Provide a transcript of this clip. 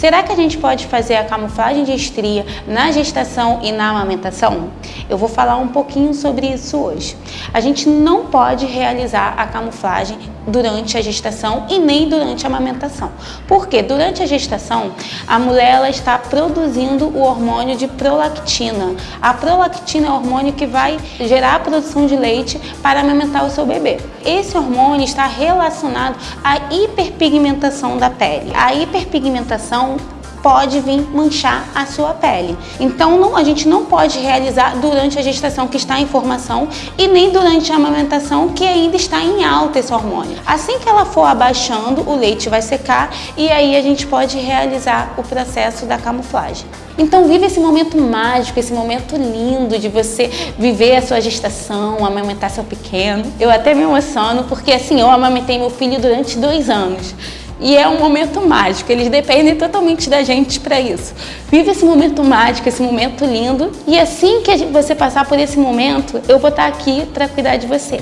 Será que a gente pode fazer a camuflagem de estria na gestação e na amamentação? Eu vou falar um pouquinho sobre isso hoje. A gente não pode realizar a camuflagem durante a gestação e nem durante a amamentação. Porque durante a gestação, a mulher ela está produzindo o hormônio de prolactina. A prolactina é o hormônio que vai gerar a produção de leite para amamentar o seu bebê. Esse hormônio está relacionado à hiperpigmentação da pele. A hiperpigmentação pode vir manchar a sua pele. Então não, a gente não pode realizar durante a gestação que está em formação e nem durante a amamentação que ainda está em alta esse hormônio. Assim que ela for abaixando, o leite vai secar e aí a gente pode realizar o processo da camuflagem. Então vive esse momento mágico, esse momento lindo de você viver a sua gestação, amamentar seu pequeno. Eu até me emociono porque assim, eu amamentei meu filho durante dois anos. E é um momento mágico, eles dependem totalmente da gente para isso. Vive esse momento mágico, esse momento lindo, e assim que você passar por esse momento, eu vou estar aqui para cuidar de você.